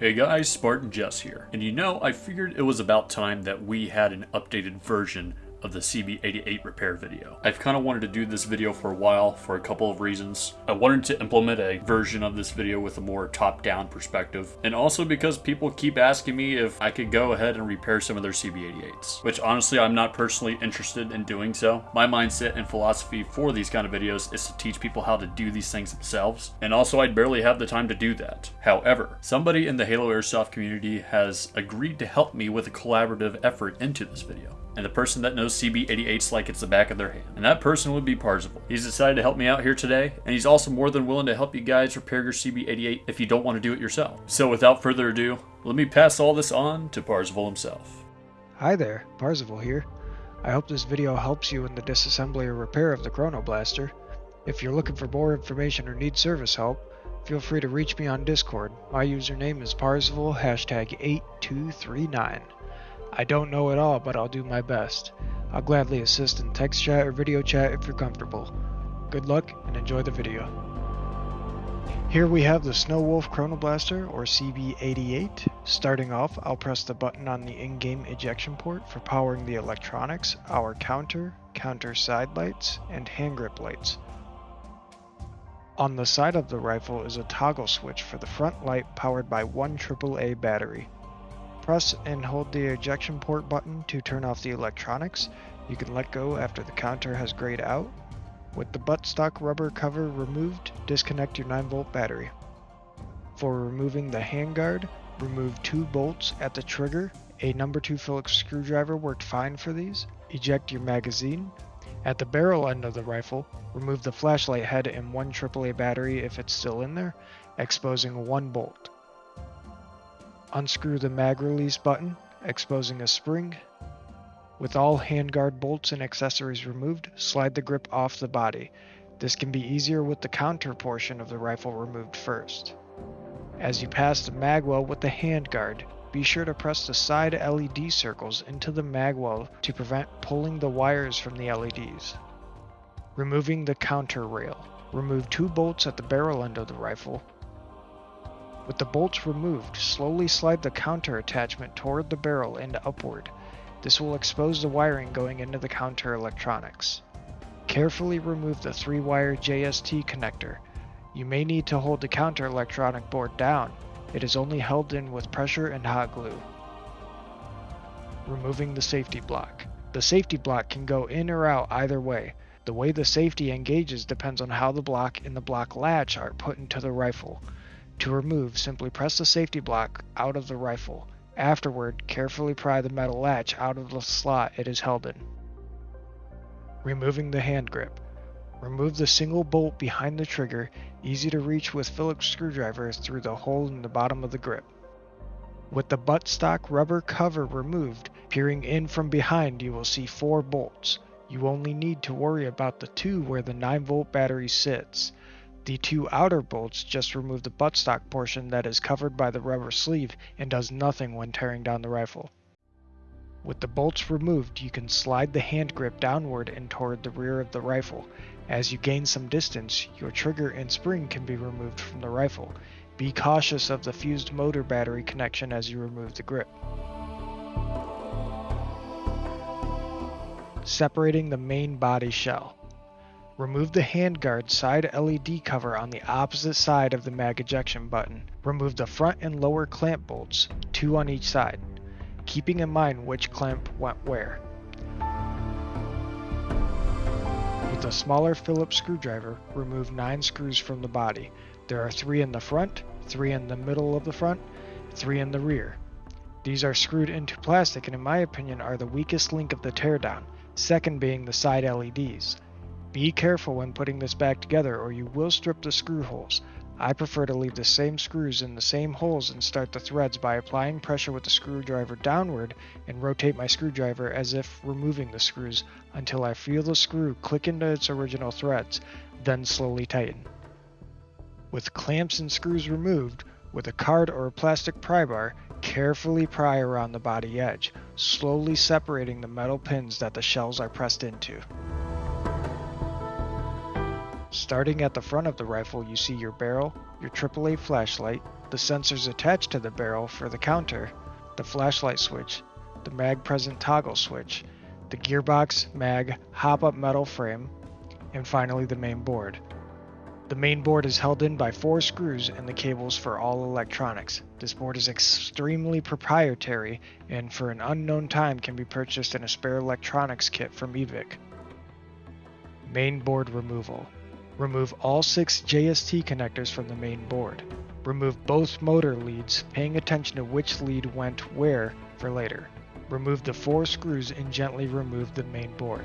Hey guys, Spartan Jess here. And you know, I figured it was about time that we had an updated version of the CB88 repair video. I've kind of wanted to do this video for a while for a couple of reasons. I wanted to implement a version of this video with a more top-down perspective, and also because people keep asking me if I could go ahead and repair some of their CB88s, which honestly I'm not personally interested in doing so. My mindset and philosophy for these kind of videos is to teach people how to do these things themselves, and also I'd barely have the time to do that. However, somebody in the Halo Airsoft community has agreed to help me with a collaborative effort into this video and the person that knows CB88s like it's the back of their hand. And that person would be Parzival. He's decided to help me out here today, and he's also more than willing to help you guys repair your CB88 if you don't want to do it yourself. So without further ado, let me pass all this on to Parzival himself. Hi there, Parzival here. I hope this video helps you in the disassembly or repair of the Chrono Blaster. If you're looking for more information or need service help, feel free to reach me on Discord. My username is Parzival, hashtag 8239. I don't know it all, but I'll do my best. I'll gladly assist in text chat or video chat if you're comfortable. Good luck and enjoy the video. Here we have the Snow Wolf Chronoblaster or CB88. Starting off, I'll press the button on the in-game ejection port for powering the electronics, our counter, counter side lights, and hand grip lights. On the side of the rifle is a toggle switch for the front light powered by one AAA battery. Press and hold the ejection port button to turn off the electronics. You can let go after the counter has grayed out. With the buttstock rubber cover removed, disconnect your 9 volt battery. For removing the handguard, remove two bolts at the trigger. A number 2 Phillips screwdriver worked fine for these. Eject your magazine. At the barrel end of the rifle, remove the flashlight head and one AAA battery if it's still in there, exposing one bolt. Unscrew the mag release button, exposing a spring. With all handguard bolts and accessories removed, slide the grip off the body. This can be easier with the counter portion of the rifle removed first. As you pass the magwell with the handguard, be sure to press the side LED circles into the magwell to prevent pulling the wires from the LEDs. Removing the counter rail. Remove two bolts at the barrel end of the rifle with the bolts removed, slowly slide the counter attachment toward the barrel and upward. This will expose the wiring going into the counter electronics. Carefully remove the 3-wire JST connector. You may need to hold the counter electronic board down. It is only held in with pressure and hot glue. Removing the safety block. The safety block can go in or out either way. The way the safety engages depends on how the block and the block latch are put into the rifle. To remove, simply press the safety block out of the rifle. Afterward, carefully pry the metal latch out of the slot it is held in. Removing the hand grip. Remove the single bolt behind the trigger, easy to reach with Phillips screwdrivers through the hole in the bottom of the grip. With the buttstock rubber cover removed, peering in from behind you will see four bolts. You only need to worry about the two where the 9 volt battery sits. The two outer bolts just remove the buttstock portion that is covered by the rubber sleeve and does nothing when tearing down the rifle. With the bolts removed, you can slide the hand grip downward and toward the rear of the rifle. As you gain some distance, your trigger and spring can be removed from the rifle. Be cautious of the fused motor battery connection as you remove the grip. Separating the main body shell. Remove the handguard side LED cover on the opposite side of the mag ejection button. Remove the front and lower clamp bolts, two on each side, keeping in mind which clamp went where. With a smaller Phillips screwdriver, remove 9 screws from the body. There are 3 in the front, 3 in the middle of the front, 3 in the rear. These are screwed into plastic and in my opinion are the weakest link of the teardown, second being the side LEDs. Be careful when putting this back together or you will strip the screw holes. I prefer to leave the same screws in the same holes and start the threads by applying pressure with the screwdriver downward and rotate my screwdriver as if removing the screws until I feel the screw click into its original threads, then slowly tighten. With clamps and screws removed, with a card or a plastic pry bar, carefully pry around the body edge, slowly separating the metal pins that the shells are pressed into. Starting at the front of the rifle, you see your barrel, your AAA flashlight, the sensors attached to the barrel for the counter, the flashlight switch, the mag present toggle switch, the gearbox, mag, hop-up metal frame, and finally the main board. The main board is held in by four screws and the cables for all electronics. This board is extremely proprietary and for an unknown time can be purchased in a spare electronics kit from Evike. Main board removal. Remove all six JST connectors from the main board. Remove both motor leads, paying attention to which lead went where for later. Remove the four screws and gently remove the main board.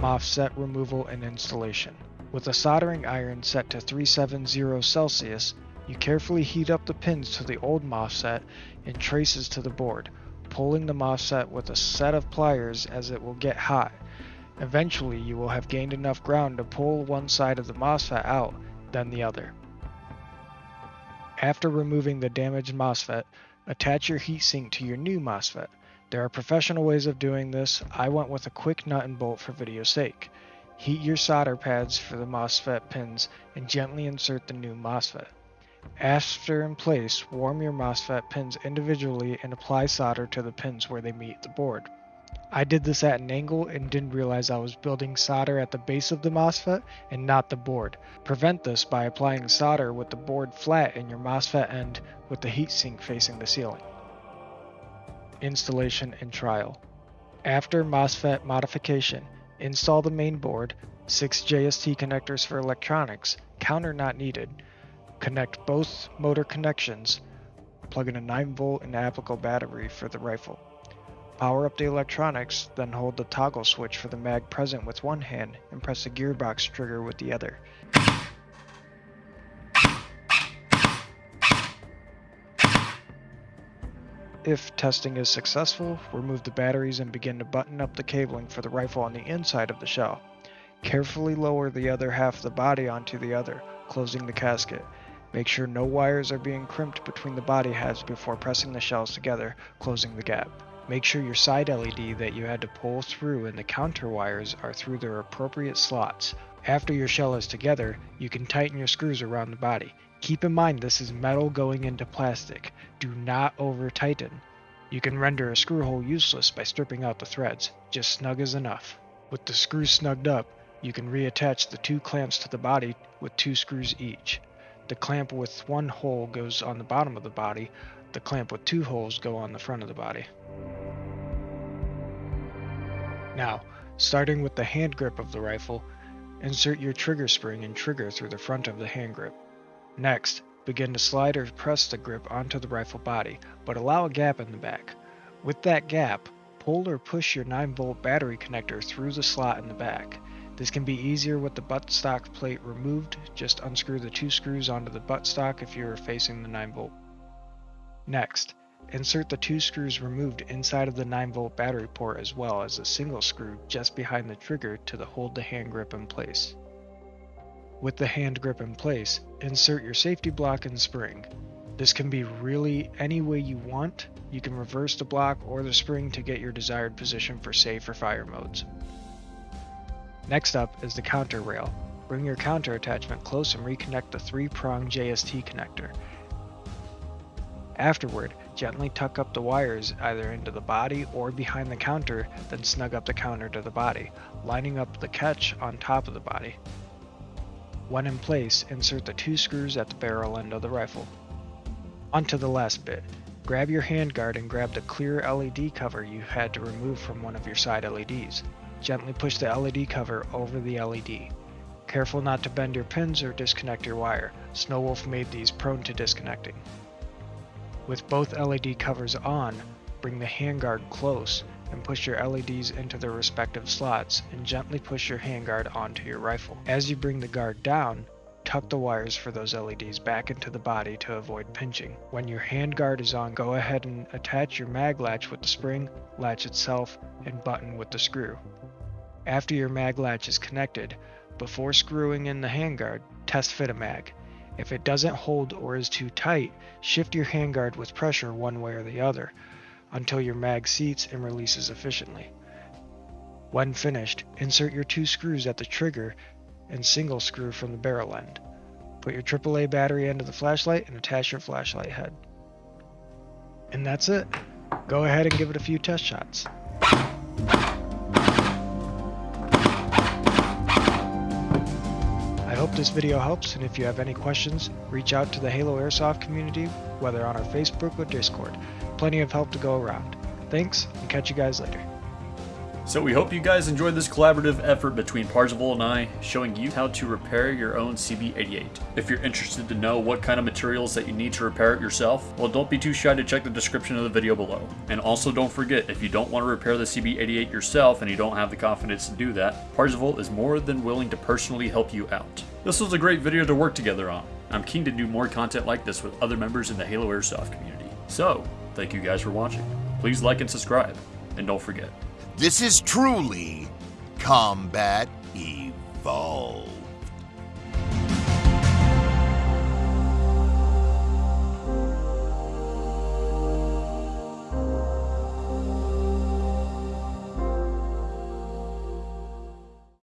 MOSFET removal and installation. With a soldering iron set to 370 Celsius, you carefully heat up the pins to the old MOSFET and traces to the board, pulling the MOSFET with a set of pliers as it will get hot. Eventually, you will have gained enough ground to pull one side of the MOSFET out, then the other. After removing the damaged MOSFET, attach your heatsink to your new MOSFET. There are professional ways of doing this. I went with a quick nut and bolt for video's sake. Heat your solder pads for the MOSFET pins and gently insert the new MOSFET. After in place, warm your MOSFET pins individually and apply solder to the pins where they meet the board. I did this at an angle and didn't realize I was building solder at the base of the MOSFET and not the board. Prevent this by applying solder with the board flat in your MOSFET end with the heatsink facing the ceiling. Installation and trial. After MOSFET modification, install the main board, 6 JST connectors for electronics, counter not needed, connect both motor connections, plug in a 9 volt and applicable battery for the rifle. Power up the electronics, then hold the toggle switch for the mag present with one hand and press the gearbox trigger with the other. If testing is successful, remove the batteries and begin to button up the cabling for the rifle on the inside of the shell. Carefully lower the other half of the body onto the other, closing the casket. Make sure no wires are being crimped between the body halves before pressing the shells together, closing the gap. Make sure your side LED that you had to pull through and the counter wires are through their appropriate slots. After your shell is together, you can tighten your screws around the body. Keep in mind this is metal going into plastic. Do not over tighten. You can render a screw hole useless by stripping out the threads. Just snug is enough. With the screws snugged up, you can reattach the two clamps to the body with two screws each. The clamp with one hole goes on the bottom of the body, the clamp with two holes go on the front of the body. Now, starting with the hand grip of the rifle, insert your trigger spring and trigger through the front of the hand grip. Next, begin to slide or press the grip onto the rifle body, but allow a gap in the back. With that gap, pull or push your 9 volt battery connector through the slot in the back. This can be easier with the buttstock plate removed, just unscrew the two screws onto the buttstock if you are facing the 9 volt. Next, insert the two screws removed inside of the 9 volt battery port as well as a single screw just behind the trigger to hold the hand grip in place. With the hand grip in place, insert your safety block and spring. This can be really any way you want. You can reverse the block or the spring to get your desired position for safe or fire modes. Next up is the counter rail. Bring your counter attachment close and reconnect the three-prong JST connector. Afterward, gently tuck up the wires either into the body or behind the counter, then snug up the counter to the body, lining up the catch on top of the body. When in place, insert the two screws at the barrel end of the rifle. Onto the last bit. Grab your handguard and grab the clear LED cover you had to remove from one of your side LEDs. Gently push the LED cover over the LED. Careful not to bend your pins or disconnect your wire. Snowwolf made these prone to disconnecting. With both LED covers on, bring the handguard close and push your LEDs into their respective slots and gently push your handguard onto your rifle. As you bring the guard down, tuck the wires for those LEDs back into the body to avoid pinching. When your handguard is on, go ahead and attach your mag latch with the spring, latch itself, and button with the screw. After your mag latch is connected, before screwing in the handguard, test fit a mag. If it doesn't hold or is too tight, shift your handguard with pressure one way or the other until your mag seats and releases efficiently. When finished, insert your two screws at the trigger and single screw from the barrel end. Put your AAA battery into the flashlight and attach your flashlight head. And that's it. Go ahead and give it a few test shots. This video helps, and if you have any questions, reach out to the Halo Airsoft community, whether on our Facebook or Discord. Plenty of help to go around. Thanks, and catch you guys later. So we hope you guys enjoyed this collaborative effort between Parzival and I, showing you how to repair your own CB88. If you're interested to know what kind of materials that you need to repair it yourself, well don't be too shy to check the description of the video below. And also don't forget, if you don't want to repair the CB88 yourself and you don't have the confidence to do that, Parzival is more than willing to personally help you out. This was a great video to work together on. I'm keen to do more content like this with other members in the Halo Airsoft community. So, thank you guys for watching. Please like and subscribe, and don't forget, this is truly Combat Evolved.